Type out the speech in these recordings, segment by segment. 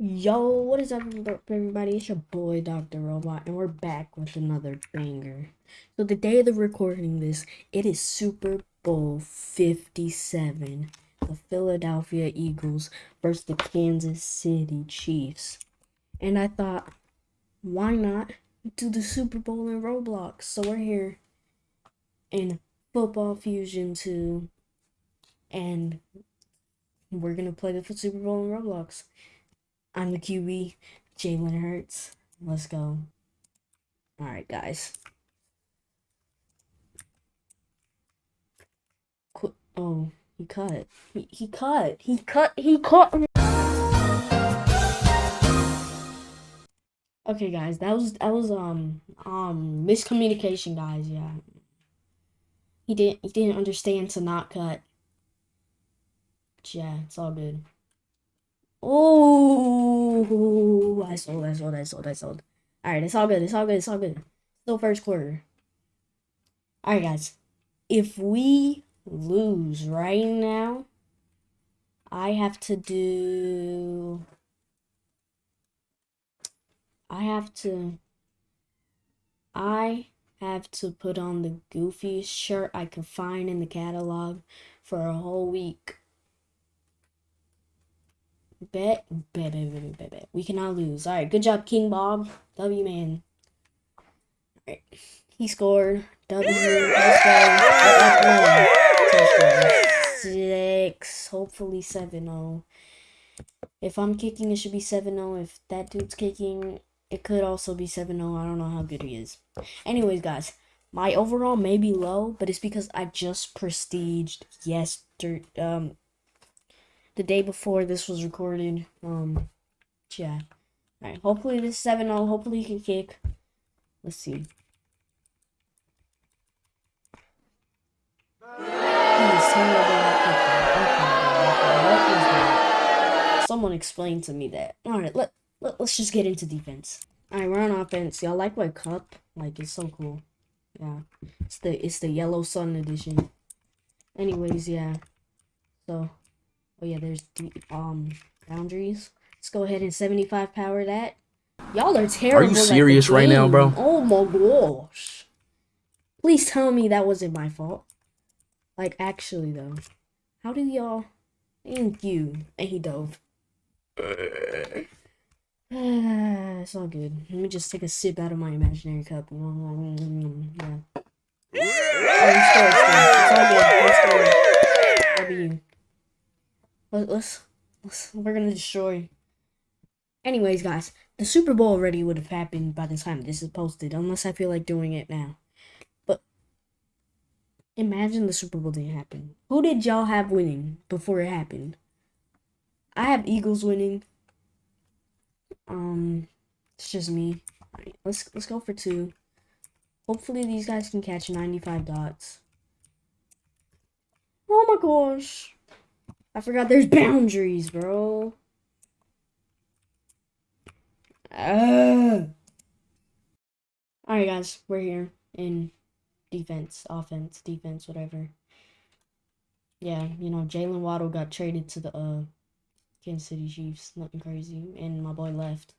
Yo, what is up, everybody? It's your boy, Dr. Robot, and we're back with another banger. So, the day of the recording this, it is Super Bowl 57. The Philadelphia Eagles versus the Kansas City Chiefs. And I thought, why not do the Super Bowl in Roblox? So, we're here in Football Fusion 2, and we're gonna play the Super Bowl in Roblox. I'm the QB, Jalen Hurts. Let's go. All right, guys. Qu oh, he cut. He, he cut. He cut. He cut. Okay, guys, that was that was um um miscommunication, guys. Yeah, he didn't he didn't understand to not cut. Yeah, it's all good. Oh, I sold, I sold, I sold, I sold. All right, it's all good. It's all good. It's all good. Still first quarter. All right, guys. If we lose right now, I have to do. I have to. I have to put on the goofiest shirt I could find in the catalog for a whole week. Bet, bet, bet, bet, bet, bet. We cannot lose. All right, good job, King Bob. W man. All right, he scored. W. Six. Hopefully seven zero. If I'm kicking, it should be seven zero. If that dude's kicking, it could also be seven zero. I don't know how good he is. Anyways, guys, my overall may be low, but it's because I just prestiged yesterday. Um, the day before this was recorded. Um, yeah. Alright, hopefully this 7 0. Hopefully he can kick. Let's see. Someone explained to me that. Alright, let, let, let's just get into defense. Alright, we're on offense. Y'all like my cup? Like, it's so cool. Yeah. It's the, it's the Yellow Sun edition. Anyways, yeah. So, Oh yeah, there's the um boundaries. Let's go ahead and 75 power that. Y'all are terrible. Are you serious right now, bro? Oh my gosh. Please tell me that wasn't my fault. Like, actually, though. How do y'all... Thank you. And he dove. it's all good. Let me just take a sip out of my imaginary cup. Yeah. Oh, it's good, it's all good. It's good. You? Let, us let's, we're gonna destroy. Anyways, guys, the Super Bowl already would have happened by the time this is posted, unless I feel like doing it now. But imagine the Super Bowl didn't happen. Who did y'all have winning before it happened? I have Eagles winning. Um, it's just me. Let's let's go for two. Hopefully these guys can catch 95 dots. Oh my gosh. I forgot there's boundaries, bro. Alright, guys. We're here in defense, offense, defense, whatever. Yeah, you know, Jaylen Waddle got traded to the uh Kansas City Chiefs. Nothing crazy. And my boy left.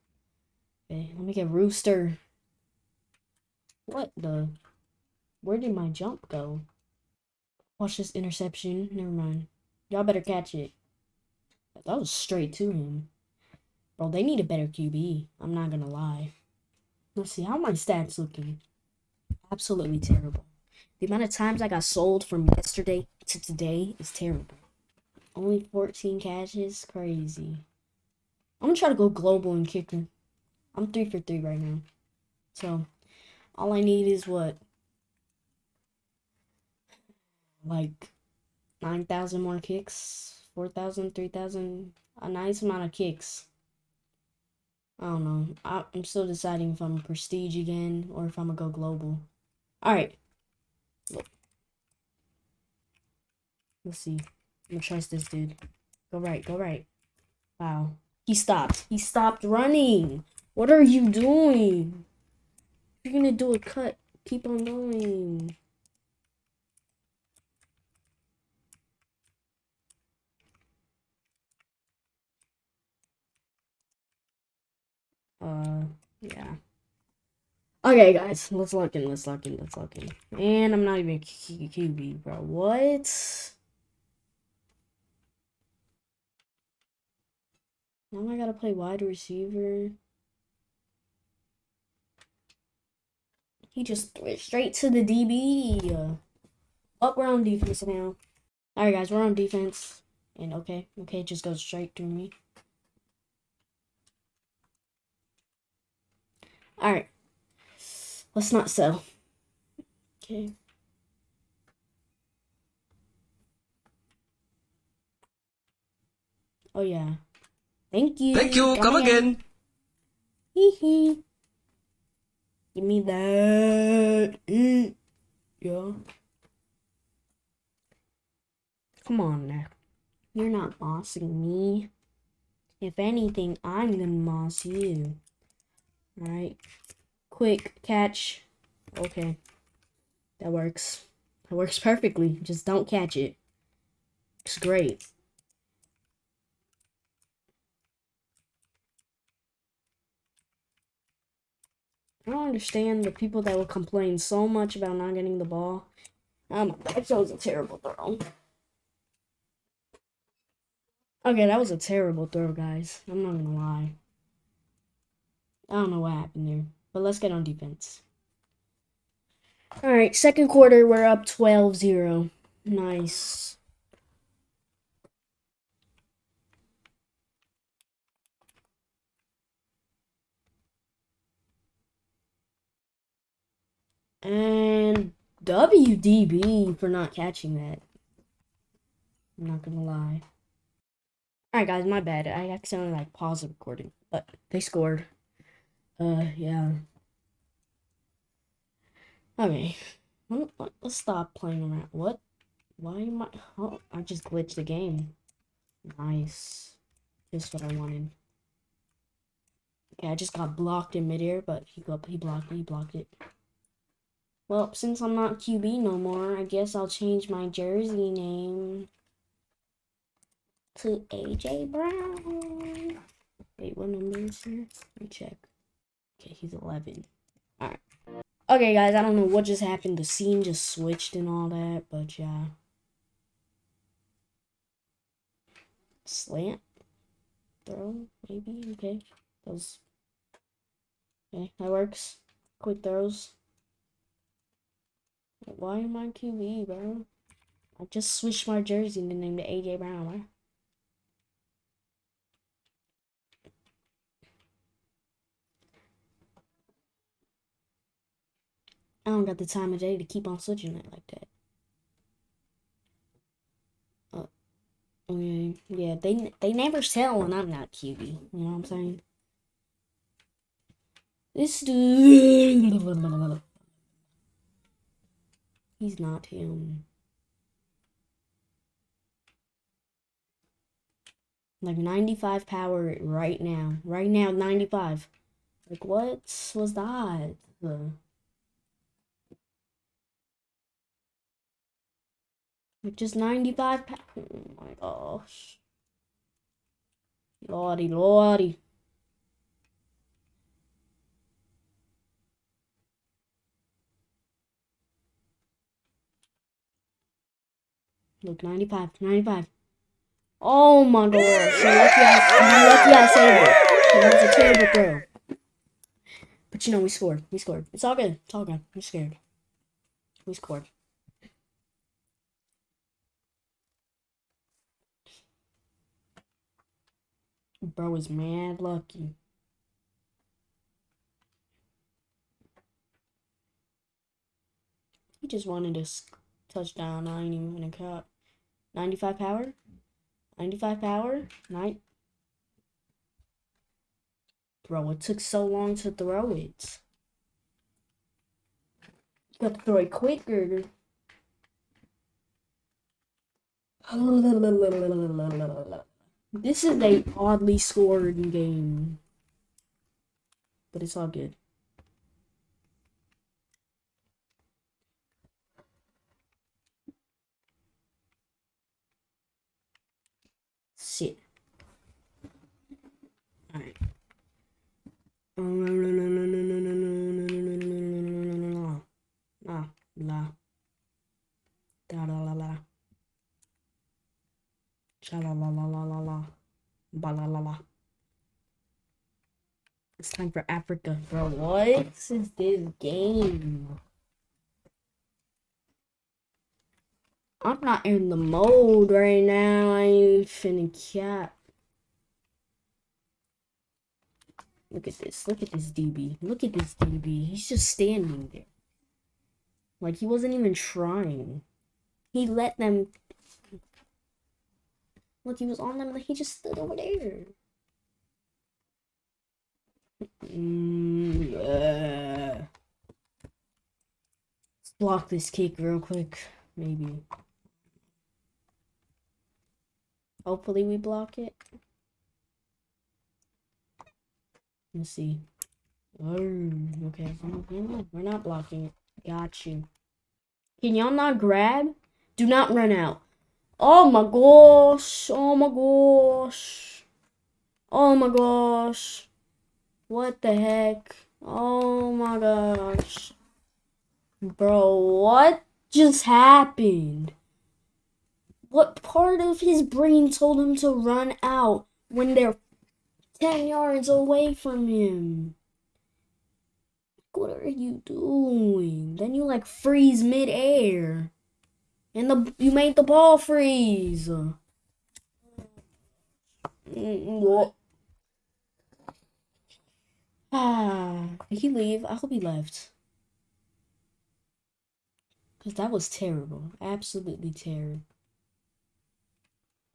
Okay, let me get Rooster. What the? Where did my jump go? Watch this interception. Never mind. Y'all better catch it. That was straight to him. Bro, they need a better QB. I'm not gonna lie. Let's see, how my stats looking? Absolutely terrible. The amount of times I got sold from yesterday to today is terrible. Only 14 catches? Crazy. I'm gonna try to go global and kicking. I'm 3 for 3 right now. So, all I need is what? Like 9,000 more kicks, 4,000, 3,000, a nice amount of kicks. I don't know. I, am still deciding if I'm prestige again or if I'm gonna go global. Alright. Let's see. I'm gonna trust this dude. Go right, go right. Wow. He stopped. He stopped running. What are you doing? You're gonna do a cut, keep on going. Uh, yeah. Okay, guys, let's lock in, let's lock in, let's lock in. And I'm not even QB, bro. What? Now I gotta play wide receiver. He just threw it straight to the DB. Up, we're on defense now. Alright, guys, we're on defense. And okay, okay, just goes straight through me. Alright. Let's not sell. Okay. Oh, yeah. Thank you. Thank you. Come again. Hee hee. Give me that. Mm. Yeah. Come on now. You're not bossing me. If anything, I'm gonna boss you. Alright. Quick catch. Okay. That works. That works perfectly. Just don't catch it. It's great. I don't understand the people that will complain so much about not getting the ball. Um, that was a terrible throw. Okay, that was a terrible throw, guys. I'm not gonna lie. I don't know what happened there. But let's get on defense. Alright, second quarter, we're up 12-0. Nice. And WDB for not catching that. I'm not gonna lie. Alright guys, my bad. I accidentally like paused the recording. But they scored. Uh yeah. Okay. Let's stop playing around. What? Why am I oh I just glitched the game. Nice. Just what I wanted. Okay, I just got blocked in midair, but he got he blocked he blocked it. Well, since I'm not QB no more, I guess I'll change my jersey name to AJ Brown. Wait, what number is here? Let me check. Okay, he's 11. Alright. Okay, guys, I don't know what just happened. The scene just switched and all that, but yeah. Slant? Throw? Maybe? Okay. Those. Okay, that works. Quick throws. Why am I QB, bro? I just switched my jersey and named it AJ Brown, right? I don't got the time of day to keep on switching it like that. Uh, okay, yeah, they they never sell when I'm not QB. You know what I'm saying? This dude. He's not him. Like 95 power right now. Right now, 95. Like, what was that? Like, just 95 power. Oh my gosh. Lordy, lordy. Look, 95, 95. Oh my gosh. You're lucky I, lucky I saved it. That was a terrible throw. But you know, we scored. We scored. It's all good. It's all good. I'm scared. We scored. Bro is mad lucky. He just wanted a touchdown. I ain't even gonna cut. 95 power. 95 power. Night. Bro, it took so long to throw it. You got to throw it quicker. This is a oddly scored game. But it's all good. Shit. Alright. La la la la Sha-la-la-la-la-la-la. Ba-la-la-la. It's time for Africa. Bro, what is this game? I'm not in the mode right now. I ain't finna cap. Look at this. Look at this DB. Look at this DB. He's just standing there. Like, he wasn't even trying. He let them Look, he was on them. Like he just stood over there. Mm, uh. Let's block this cake real quick. Maybe. Hopefully we block it. Let's see. Oh, okay. We're not blocking it. Got you. Can y'all not grab? Do not run out. Oh my gosh. Oh my gosh. Oh my gosh. What the heck? Oh my gosh. Bro, what just happened? What part of his brain told him to run out when they're 10 yards away from him? What are you doing? Then you like freeze midair. And the you made the ball freeze. What? Ah, did he leave? I hope he left. Because that was terrible. Absolutely terrible.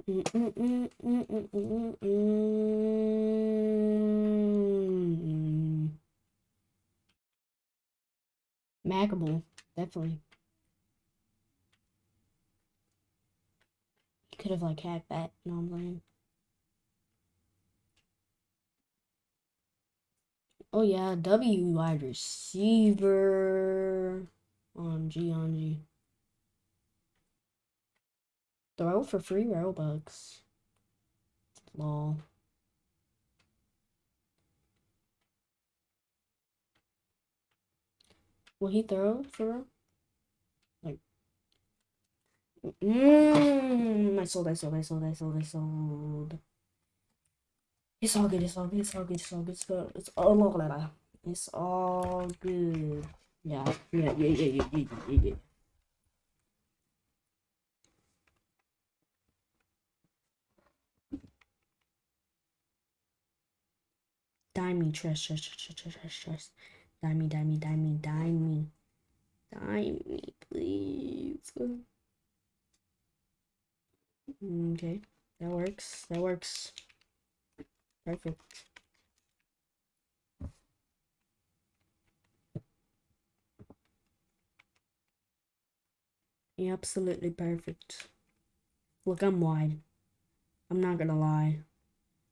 Mm, mm, mm Mackable, definitely. Could have like hacked that, what I'm saying? Oh yeah, W wide receiver on G on G. Throw for free Robux. Lol. Will he throw for Mmm I sold, I sold, I sold, I sold, I sold. It's all good, it's all good, it's all good, it's all good, it's all good. It's all good. It's all good. Yeah, yeah, yeah, yeah, yeah, yeah, yeah, yeah. Dime me, trust, trust, trust, trust, trust, trust. Dime me, dime me, dime me, dime me. Dime me, please. Mm, okay, that works. That works. Perfect. Yeah, absolutely perfect. Look, I'm wide. I'm not gonna lie.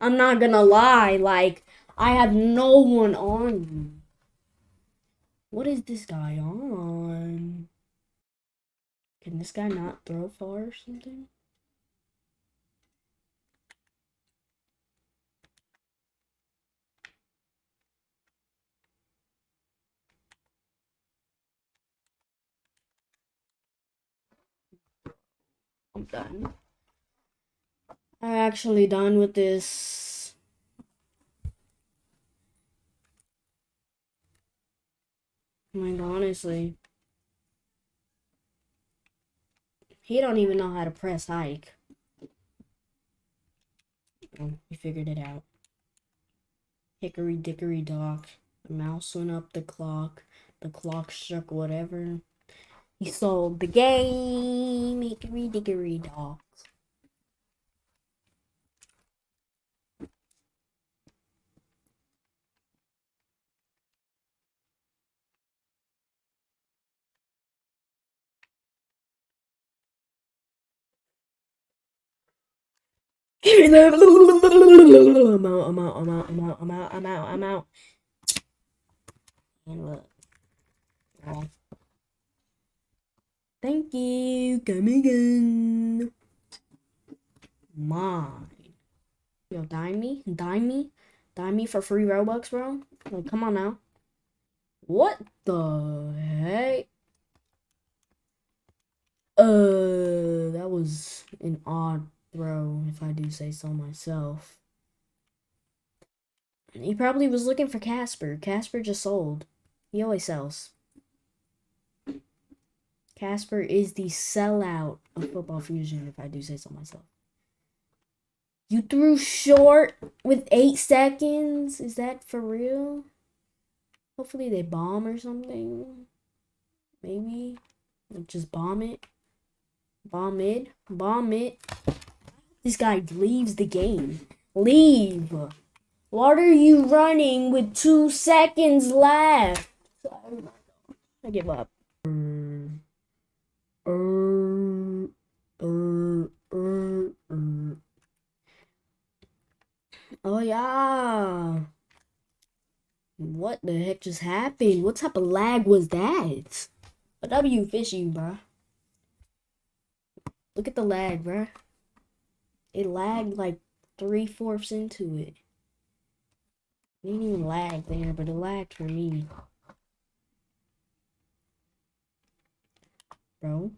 I'm not gonna lie, like, I have no one on. What is this guy on? Can this guy not throw far or something? I'm done. I'm actually done with this. Like, honestly. He don't even know how to press hike. Oh, he figured it out. Hickory dickory dock. The mouse went up the clock. The clock struck whatever. He sold the game. Hickory dickory dock. I'm out, I'm out, I'm out, I'm out, I'm out, I'm out, I'm out. And look. Oh. Thank you. Come again. Mine. Yo, dime me? Dime me? Dime me for free Robux, bro? Like, come on now. What the heck? Uh, that was an odd throw, if I do say so myself. He probably was looking for Casper. Casper just sold. He always sells. Casper is the sellout of Football Fusion, if I do say so myself. You threw short with eight seconds? Is that for real? Hopefully they bomb or something. Maybe. Just bomb it. Bomb it. Bomb it. This guy leaves the game. Leave. What are you running with two seconds left? I give up. Uh, uh, uh, uh. Oh yeah. What the heck just happened? What type of lag was that? A W fishing, bruh. Look at the lag, bruh. It lagged like three fourths into it. It didn't even lag there, but it lagged for me. Bro.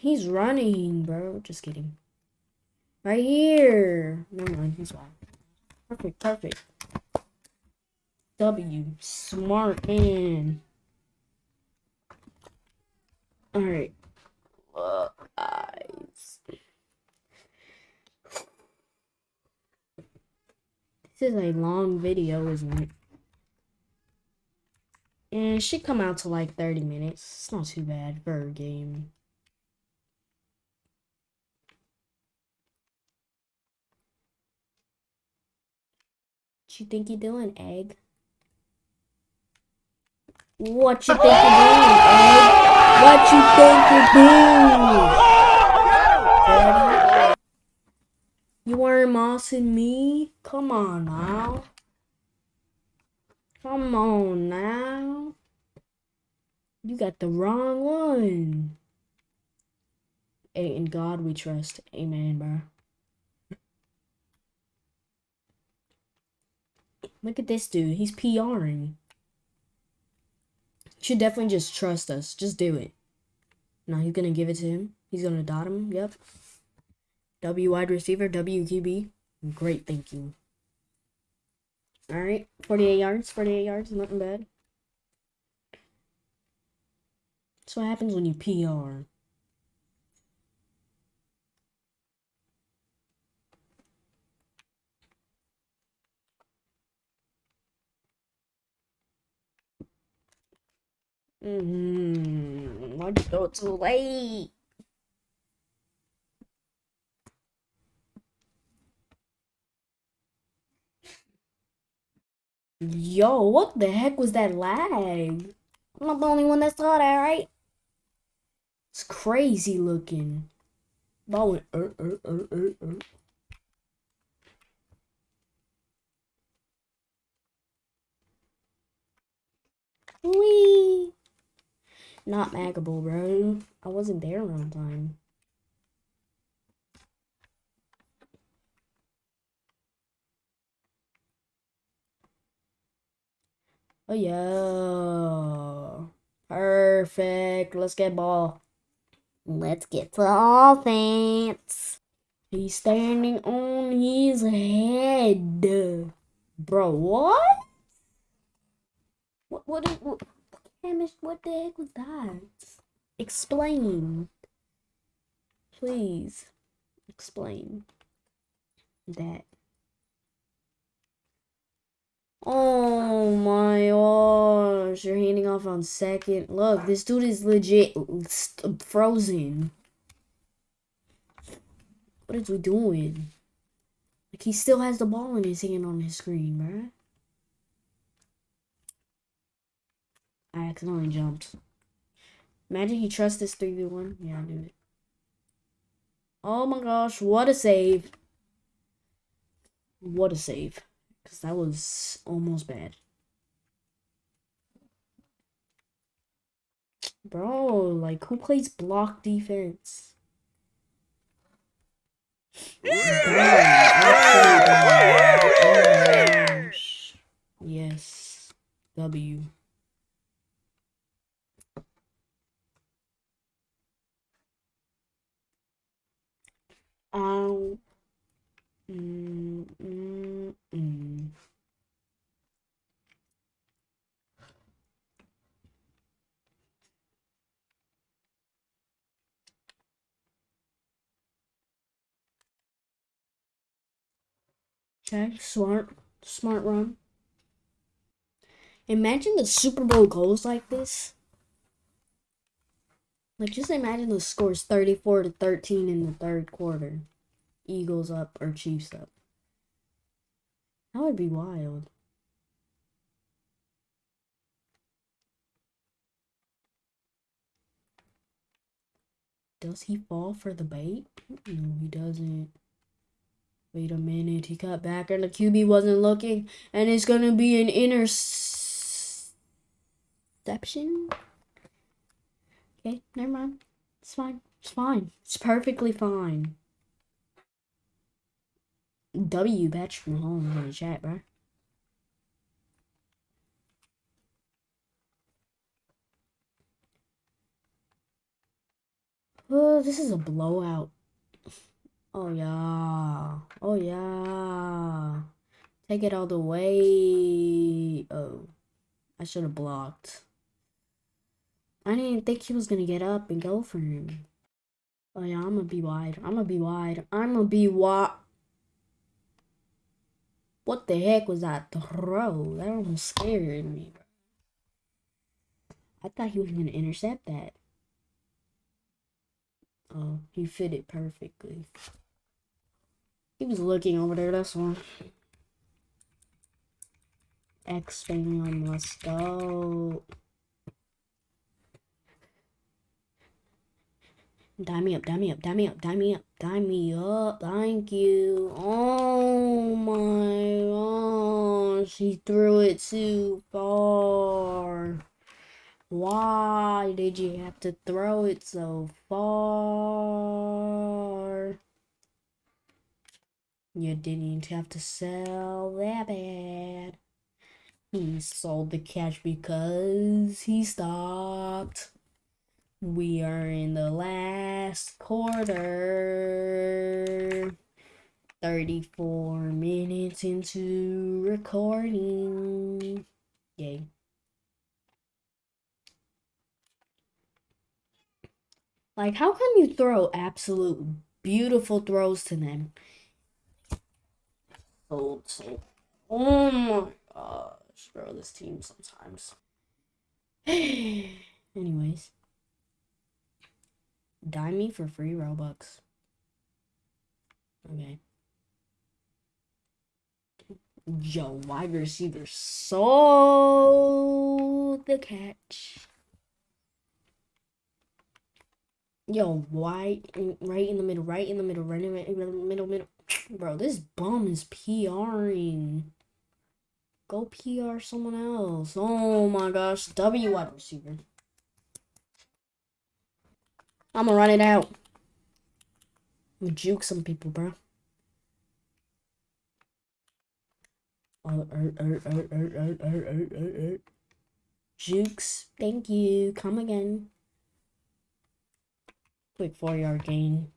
He's running, bro. Just kidding. Right here. Never mind, he's fine. Perfect, perfect. W. Smart man. Alright. Look, guys. This is a long video, isn't it? And it should come out to like 30 minutes. It's not too bad for a game. You think you're doing, egg? What you think you're doing, egg? What you think you're doing? You weren't mossing me? Come on now. Come on now. You got the wrong one. In God we trust. Amen, bro. Look at this dude. He's PRing. Should definitely just trust us. Just do it. Now he's gonna give it to him. He's gonna dot him. Yep. W wide receiver, WQB. Great thinking. Alright. 48 yards. 48 yards. Nothing bad. That's what happens when you PR. Mm-hmm. Why'd you go too late? Yo, what the heck was that lag? I'm not the only one that saw that, right? It's crazy looking. That went, uh, uh, uh, uh, uh. Whee! Not Magable, bro. I wasn't there on time. Oh, yeah. Perfect. Let's get ball. Let's get to offense. He's standing on his head. Bro, what? What, what, what, Hamish, what the heck was that? Explain. Please. Explain. That. Oh my gosh, you're handing off on second. Look, this dude is legit frozen. What is he doing? Like, he still has the ball in his hand on his screen, bruh. I accidentally jumped. Imagine he trusts this 3v1. Yeah, dude. Oh my gosh, what a save. What a save. Because that was almost bad. Bro, like, who plays block defense? Oh yes. W. Ow. Mm, mm, mm. Okay, smart, smart run. Imagine the Super Bowl goes like this. Like, just imagine the scores 34 to 13 in the third quarter. Eagles up or Chiefs up. That would be wild. Does he fall for the bait? No, he doesn't. Wait a minute, he cut back and the QB wasn't looking, and it's gonna be an interception. Okay, never mind. It's fine. It's fine. It's perfectly fine. W batch from home in the chat, bro. Oh, this is a blowout. Oh, yeah. Oh, yeah. Take it all the way. Oh, I should have blocked. I didn't think he was to get up and go for him. Oh, yeah, I'm to be wide. I'm to be wide. I'm to be wide. What the heck was that throw? That almost scared me. Bro. I thought he was to intercept that. Oh, he fit it perfectly. He was looking over there, that's one. X fam, let's go. Die me up, die me up, die me up, die me up, die me up. Thank you. Oh my gosh, he threw it too far. Why did you have to throw it so far? You didn't have to sell that bad. He sold the catch because he stopped. We are in the last quarter. 34 minutes into recording. Yay. Like, how can you throw absolute beautiful throws to them? Sold, sold. Oh my gosh, bro, this team sometimes. Anyways. Die me for free Robux. Okay. Yo, wide receiver sold the catch. Yo, wide, right in the middle, right in the middle, right in the middle, middle, middle. Bro, this bum is PRing. Go PR someone else. Oh my gosh, W wide receiver. I'm gonna run it out. I'm gonna juke some people, bro. Oh, er, er, er, er, er, er, er, er, er. Jukes, thank you. Come again. Quick four yard gain.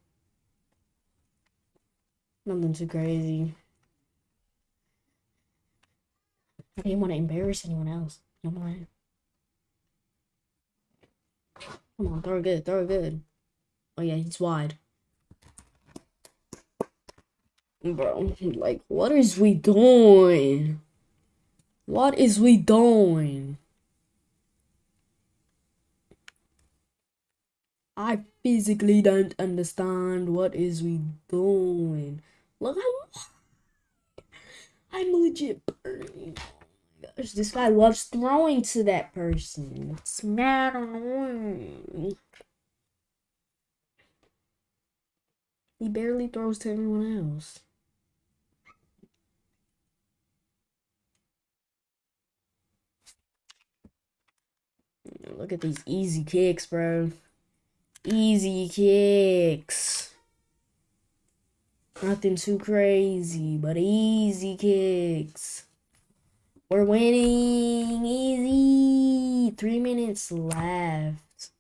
Nothing too crazy. I didn't want to embarrass anyone else. No more. Come on, throw good, throw good. Oh yeah, he's wide. Bro, like, what is we doing? What is we doing? I physically don't understand what is we doing. Look, I'm, I'm legit burning this guy loves throwing to that person. It's mad annoying. He barely throws to anyone else. Look at these easy kicks, bro. Easy kicks. Nothing too crazy, but easy kicks. We're winning easy. Three minutes left.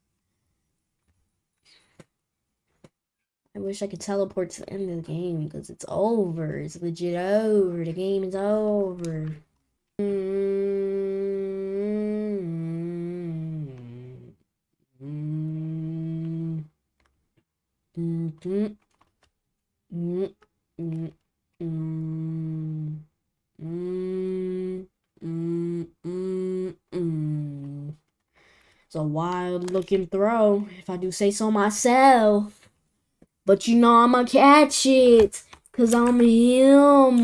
I wish I could teleport to the end of the game because it's over. It's legit over. The game is over. Mm -hmm. Mm -hmm. Mm -hmm. It's a wild looking throw, if I do say so myself. But you know I'ma catch it, cause I'm him.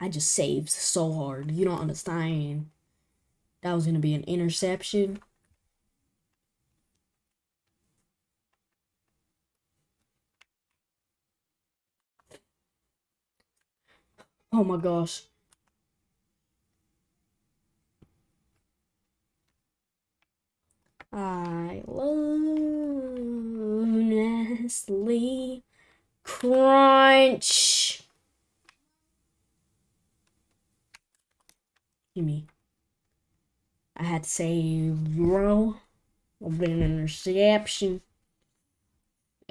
I just saved so hard. You don't understand. That was gonna be an interception. Oh my gosh. I love Nestle Crunch. Gimme. I had to say bro. Of an interception.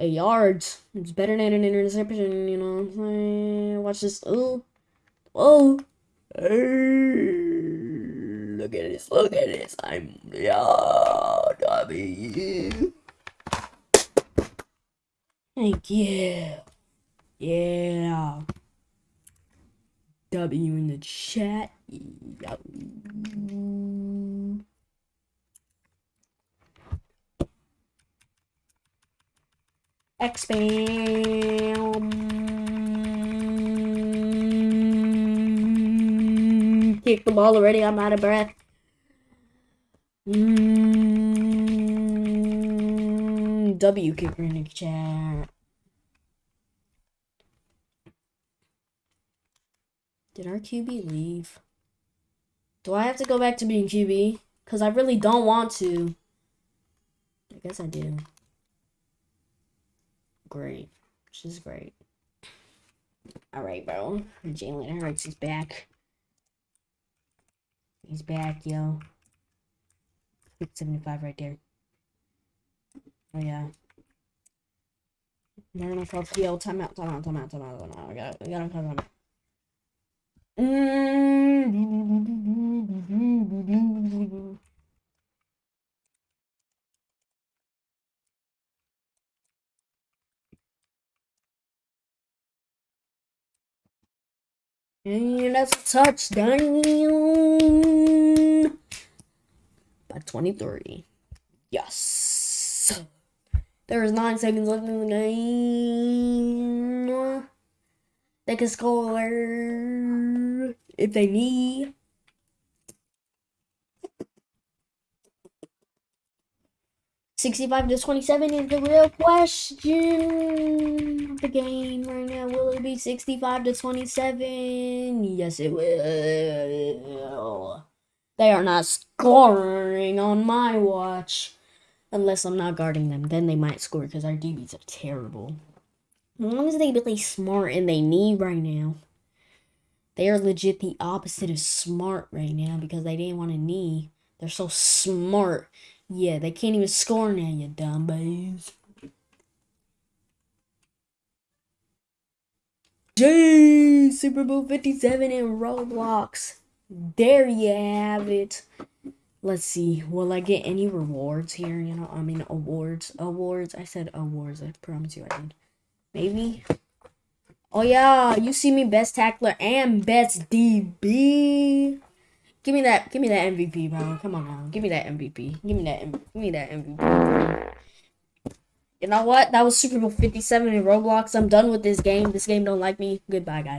A yards. It's better than an interception, you know what I'm saying? Watch this. Oh. Oh. Look at this. Look at this. I'm yeah, W. Thank you. Yeah. W in the chat. Yeah. Expand. Kick the ball already. I'm out of breath. Mm, w kicker in the chat. Did our QB leave? Do I have to go back to being QB? Because I really don't want to. I guess I do. Great. She's great. Alright, bro. Jalen Hurts is back. He's back, yo. 75 right there. Oh, yeah. Gonna call yo, time out, time out, time out, time out, time out. Got, I got him, time out. Mm. And that's a touchdown 23. Yes. There is nine seconds left in the game. They can score if they need. Sixty-five to twenty-seven is the real question of the game right now. Will it be sixty-five to twenty-seven? Yes, it will. They are not scoring on my watch. Unless I'm not guarding them. Then they might score because our DBs are terrible. As long as they play smart and they need right now. They are legit the opposite of smart right now because they didn't want to knee. They're so smart. Yeah, they can't even score now, you dumb babes. Jeez, Super Bowl 57 in Roblox. There you have it. Let's see. Will I get any rewards here? You know, I mean awards. Awards. I said awards. I promise you I did. Maybe. Oh yeah, you see me best tackler and best DB. Give me that. Give me that MVP, bro. Come on now. Give me that MVP. Give me that. Give me that MVP. You know what? That was Super Bowl 57 in Roblox. I'm done with this game. This game don't like me. Goodbye, guys.